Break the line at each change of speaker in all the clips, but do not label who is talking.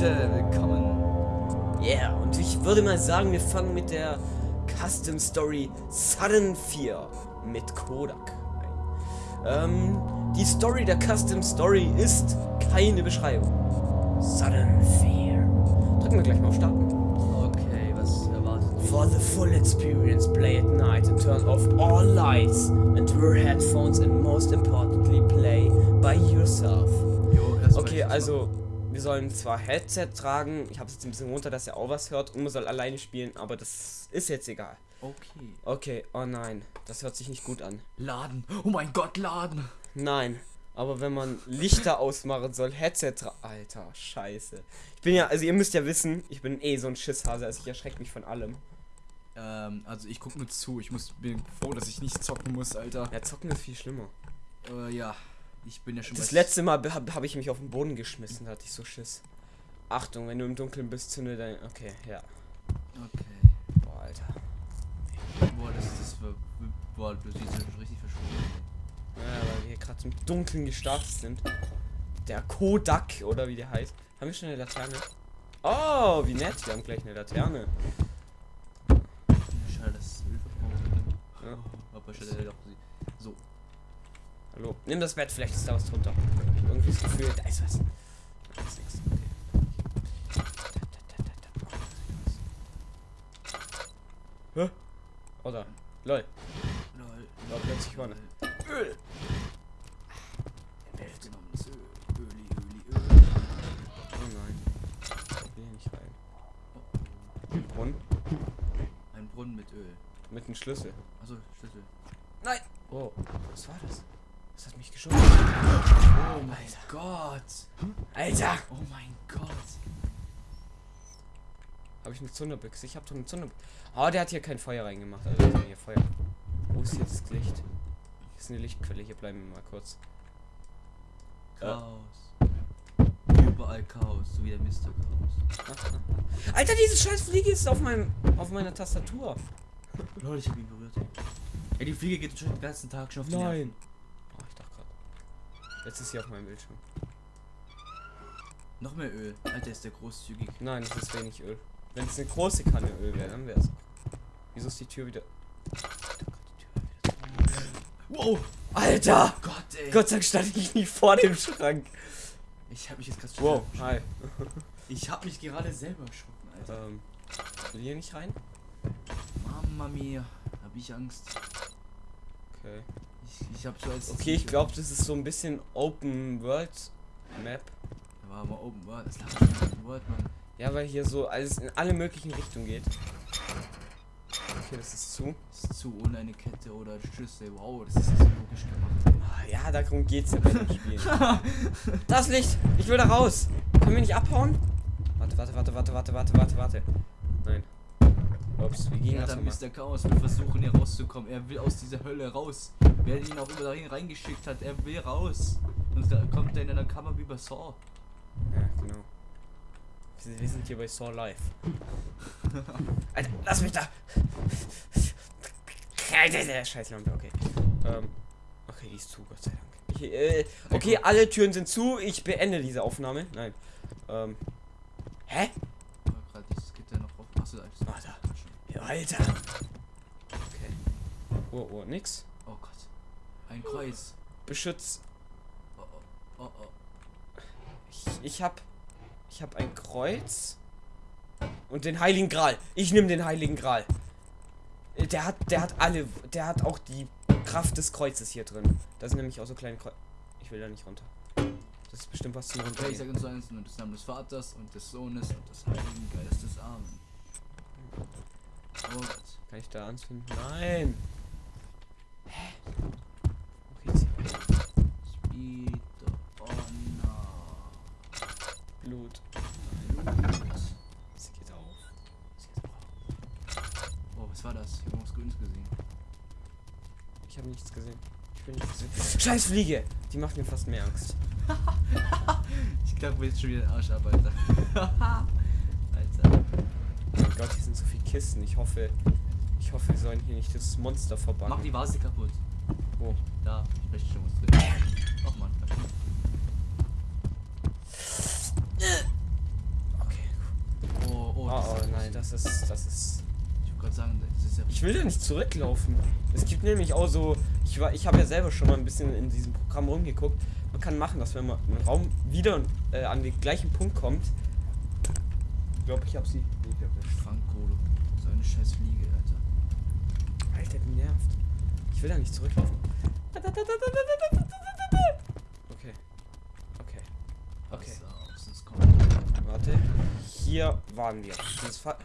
Leute, willkommen.
Yeah, und ich würde mal sagen, wir fangen mit der Custom Story Sudden Fear mit Kodak ein. Ähm, die Story der Custom Story ist keine Beschreibung. Sudden Fear. Drücken wir gleich mal auf Starten.
Okay, was erwartet mich?
For the full experience, play at night and turn off all lights and wear headphones and most importantly play by yourself.
Jo,
Okay, also wir sollen zwar Headset tragen, ich habe es jetzt ein bisschen runter, dass er auch was hört und man soll alleine spielen, aber das ist jetzt egal.
Okay.
Okay, oh nein, das hört sich nicht gut an.
Laden. Oh mein Gott, laden.
Nein, aber wenn man Lichter ausmachen soll, Headset tra Alter, scheiße. Ich bin ja, also ihr müsst ja wissen, ich bin eh so ein Schisshase, also ich erschrecke mich von allem.
Ähm, also ich guck nur zu. Ich muss bin froh, dass ich nicht zocken muss, Alter.
Ja, zocken ist viel schlimmer.
Äh, ja. Ich bin ja schon
Das letzte Mal habe hab ich mich auf den Boden geschmissen, da hatte ich so Schiss. Achtung, wenn du im Dunkeln bist, zünde dein... Okay, ja.
Okay.
Boah, Alter.
Boah, das ist das. war- Boah, du siehst ja schon richtig verschwunden.
Ja, weil wir gerade im Dunkeln gestartet sind. Der Kodak, oder wie der heißt. Haben wir schon eine Laterne? Oh, wie nett, wir haben gleich eine Laterne.
Schade, dass es Öl verbraucht.
Ja.
Oh, aber schade, doch. So.
Hallo, nimm das Bett, vielleicht ist da was drunter. Ich hab irgendwie das Gefühl, da ist was. Da ist nichts. Okay. Hä? Oder? Lol.
Lol.
Da plötzlich vorne. Öl.
Bild genommen. Das Öl. Öli, Öli, Öl.
Oh nein. Ich will hier nicht rein.
Oh,
Brunnen?
Ein Brunnen mit Öl.
Mit einem Schlüssel.
Achso, Schlüssel.
Nein! Oh, was war das? Das hat mich geschossen. Oh mein
Gott.
Alter!
Oh mein Gott.
Habe ich eine Zunderbüchse? Ich habe doch eine Zunderbüchse. Oh, der hat hier kein Feuer reingemacht. Also hier Feuer. Wo ist jetzt das Licht? Hier ist eine Lichtquelle. Hier bleiben wir mal kurz.
Chaos. Überall Chaos, so wie der Mr. Chaos.
Alter, diese scheiß Fliege ist auf meinem auf meiner Tastatur.
Lol, ich hab ihn berührt. Ey, die Fliege geht schon den ganzen Tag schon auf die Nerven.
Jetzt ist sie auf meinem Bildschirm.
Noch mehr Öl. Alter, ist der großzügig.
Nein, das ist wenig Öl. Wenn es eine große Kanne Öl wäre, dann wäre es. Wieso ist die Tür wieder.
Wow.
Alter!
Gott, ey.
Gott sei Dank stand ich nicht vor dem Schrank.
Ich hab mich jetzt gerade
Wow, hi.
Ich hab mich gerade selber erschrocken, Alter.
Ähm, will hier nicht rein?
Mama mia. Hab ich Angst.
Okay.
Ich, ich hab so als.
Okay, ich glaube, das ist so ein bisschen Open World Map.
Da war aber Open World. Das lag Open World, Mann.
Ja, weil hier so alles in alle möglichen Richtungen geht. Okay, das ist zu.
Das ist zu ohne eine Kette oder Schlüssel. Wow, das ist so logisch gemacht.
Ah, Ja, darum geht's ja bei dem Spiel. Das Licht! Ich will da raus! Können wir nicht abhauen? Warte, warte, warte, warte, warte, warte, warte, warte. Nein. Ups, wie ging
Ja,
das
dann? Mr. Chaos will versuchen hier rauszukommen. Er will aus dieser Hölle raus. Wer ihn auch immer dahin reingeschickt hat, er will raus. Da kommt er in einer Kammer wie bei Saw.
Ja, genau. Wir wir sind hier bei Saw Live. Alter, lass mich da! Scheiß Lampe, okay. Ähm, okay, die ist zu, Gott sei Dank. Ich, äh, okay, alle Türen sind zu. Ich beende diese Aufnahme. Nein. Ähm. Hä?
Oh, gerade dieses Gitter noch auf. Achso, alles.
Warte. Alter. Okay. Oh, oh, nix.
Oh Gott. Ein Kreuz.
Beschütz.
Oh, oh, oh, oh.
Ich, ich hab. Ich hab ein Kreuz. Und den Heiligen Gral. Ich nehme den Heiligen Gral. Äh, Der hat, der hat alle. Der hat auch die Kraft des Kreuzes hier drin. Da sind nämlich auch so kleine Kreuze. Ich will da nicht runter. Das ist bestimmt was zum
Okay, ich sage uns eins und des Namen des Vaters und des Sohnes und des Heiligen Geistes. Amen. Oh Gott.
Kann ich da anzünden? Nein! Hä? Wo geht's hier?
Speed Honor.
Blut. Sie geht auf. Sie geht auf.
Oh, was war das? Ich habe irgendwas Grünes gesehen.
Ich habe nichts gesehen. Ich bin nichts gesehen. Scheiß Fliege! Die macht mir fast mehr Angst.
Ich glaube, wir jetzt schon wieder den Arsch ab. Alter.
Oh mein Gott, hier sind so viele Kisten. Ich hoffe, ich hoffe, wir sollen hier nicht das Monster
Mach
verbannen.
die Vase kaputt.
Wo?
Da, ich schon was drin. Ach man.
Oh,
das
oh
ist
nein, das ist, das ist.
Ich sagen, das ist ja.
Ich will da nicht zurücklaufen. Es gibt nämlich auch so, ich war, ich habe ja selber schon mal ein bisschen in diesem Programm rumgeguckt. Man kann machen, dass wenn man einen Raum wieder äh, an den gleichen Punkt kommt. Ich glaube, ich habe sie. Nee, ich hab nicht.
Fangkohle. So eine scheiß Fliege, Alter.
Alter, wie nervt. Ich will da nicht zurücklaufen. Okay. Okay. Okay.
Pass auf, sonst kommt.
Warte. Hier waren wir. Das ist fa-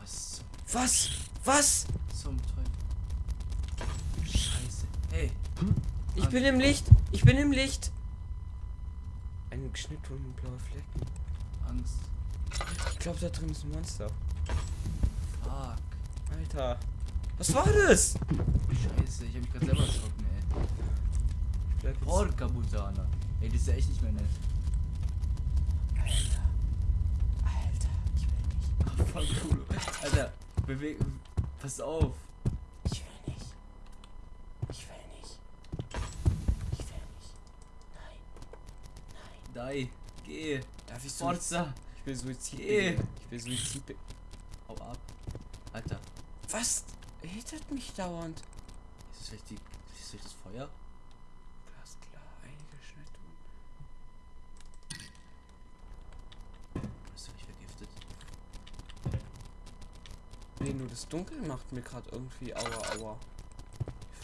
Was
Was? Was?
zum Teufel? Scheiße. Hey,
Ich bin im Licht. Ich bin im Licht. Ein Schnittwunde und blaue Flecken.
Angst.
Ich glaube, da drin ist ein Monster.
Fuck.
Alter. Was war das?
Scheiße, ich hab mich gerade selber erschrocken, ey. Porca Butana. Ey, das ist ja echt nicht mehr nett.
Alter. Alter. Ich will nicht.
Ach, Fangkohle. Alter, beweg. Pass auf.
Ich will nicht. Ich will nicht. Ich will nicht. Nein.
Dai. Geh.
Darf ich Suizid?
Forza.
Ich will Suizid.
Geh.
begehen. Ich will Suizid.
Hau ab. Alter.
Was? Hittet mich dauernd.
Ist das die. Ist das Feuer?
Glasklar. Einige Schnittwunden.
Bist du nicht vergiftet?
Nee, nur das Dunkel macht mir gerade irgendwie aua aua.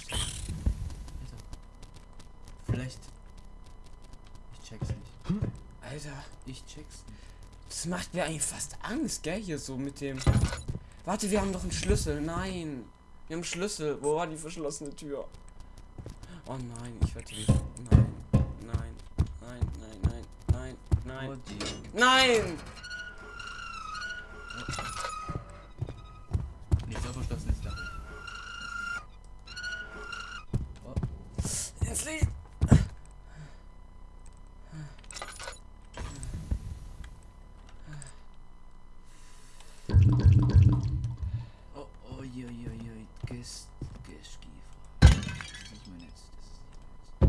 Alter. Vielleicht. Ich check's nicht.
Alter.
Ich check's nicht.
Das macht mir eigentlich fast Angst, gell? Hier so mit dem. Warte, wir haben doch einen Schlüssel. Nein. Wir haben einen Schlüssel. Wo war die verschlossene Tür? Oh nein, ich werde nicht. Nein. Nein. Nein, nein, nein, nein, nein.
Oh.
Nein!
Nicht so verschlossen ist da. Oh.
Ins Licht!
Oh, oh, je, je, je. Gest, Gestgiefer. Das ist nicht mein Netz. Das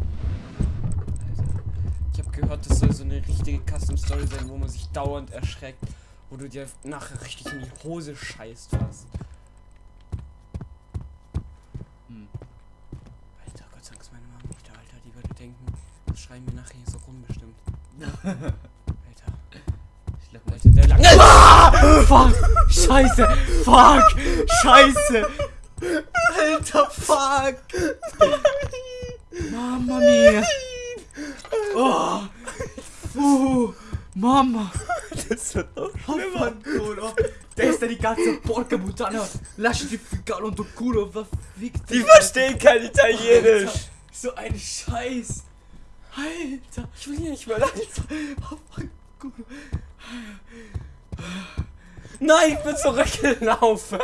ist nicht
Ich habe gehört, das soll so eine richtige Custom Story sein, wo man sich dauernd erschreckt, wo du dir nachher richtig in die Hose scheißt fast.
Hm.
Alter, Gott sei Dank ist meine Mama nicht da, Alter. Die würde denken, das schreien wir nachher hier so rum bestimmt. Alter.
Ich glaub.
Alter, der lange.
Fuck! Scheiße! Fuck! Scheiße! Alter, fuck! Mama mia! Oh! Uh! Mama!
Das wird
Vaffanculo! Der ist ja die ganze Porca Butana! Lasciati ficcare un tuo culo! Verfickt
Die verstehen kein Italienisch.
So ein Scheiß! Alter!
Ich will hier nicht mehr.
Vaffanculo!
Nein, ich bin zurückgelaufen.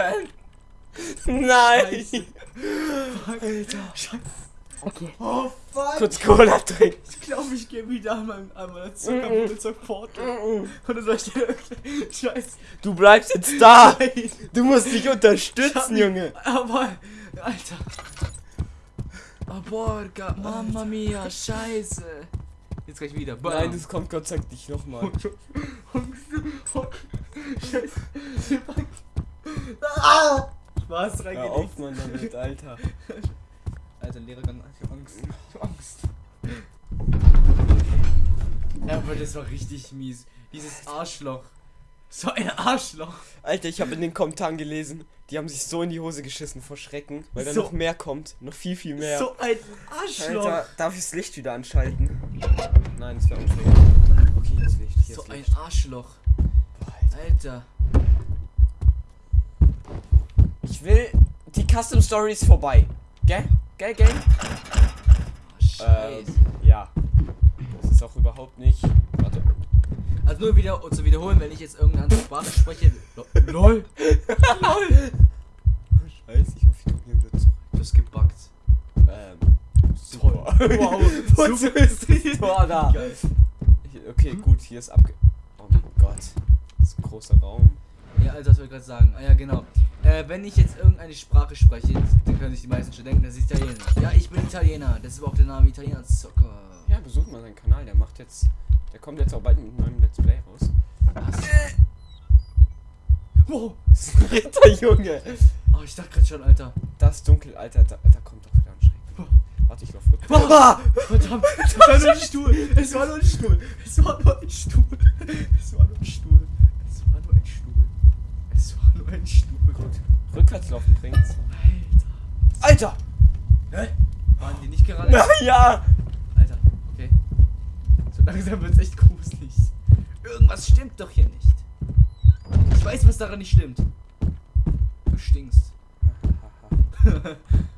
Nein.
Scheiße. Alter! Scheiße! Okay. Oh fuck!
Kurz Cola trinken.
Ich glaube, ich gehe wieder an meinem an meiner Zuckerbude zur Porto. Und dann soll ich dir Scheiß.
Du bleibst jetzt da.
Nein!
Du musst dich unterstützen, Junge.
Aber, Alter. Oh, porca, mamma mia, scheiße. Jetzt gleich wieder. Bam.
Nein, das kommt Gott sei Dank nicht nochmal.
Scheiße. Ah! Spaß
Hör
reingelegt.
auf, Mann, damit, Alter.
Alter, Lehrer, kann- ich hab Angst. Ich hab Angst. Ja, aber das war richtig mies. Dieses Arschloch. So ein Arschloch.
Alter, ich habe in den Kommentaren gelesen, die haben sich so in die Hose geschissen vor Schrecken, weil da
So.
noch mehr kommt. Noch viel, viel mehr.
So ein Arschloch.
Alter, darf ich das Licht wieder anschalten? Nein, das wäre unfair. Okay, hier ist Licht. Hier
so
ist
ein
Licht.
Arschloch.
Boah, Alter.
Alter.
Ich will. Die Custom Story ist vorbei. Gell? Gell, gell?
Oh, Scheiße.
Ähm, ja. Das ist auch überhaupt nicht. Warte.
Also nur wieder um zu wiederholen, wenn ich jetzt irgendeine andere Sprache spreche. Lo- LOL. LOL.
Scheiße, ich hoffe, ich komme hier wieder zurück.
Du hast gebackt.
Ähm. Super.
Wow.
Wozu ist das Tor da? Okay, gut, hier ist abge. Oh mein Gott. Das ist ein großer Raum.
Ja, also das wollte ich gerade sagen. Ah ja, genau. Äh, wenn ich jetzt irgendeine Sprache spreche, dann können sich die meisten schon denken, das ist Italienisch. Ja, ich bin Italiener. Das ist auch der Name Italiener Zucker.
Ja, besucht mal seinen Kanal. Der macht jetzt. Der kommt jetzt auch bald mit einem neuen Let's Play raus.
Was? Wow.
Das ist ein Ritter, Junge.
Oh, ich dachte gerade schon, Alter.
Das Dunkel, Alter, da, da kommt doch wieder ein Schreck. Warte, ich lauf.
Ah, verdammt, es war nur ein Stuhl. Es war nur ein Stuhl. Es war nur ein Stuhl. Es war nur ein Stuhl. Es war nur ein Stuhl. Es war nur ein Stuhl. Gut.
Rückwärts laufen bringt's.
Alter.
Alter!
Hä? Waren die nicht gerade?
Na ja!
Alter, okay. So langsam wird's echt gruselig. Irgendwas stimmt doch hier nicht. Ich weiß, was daran nicht stimmt. Du stinkst.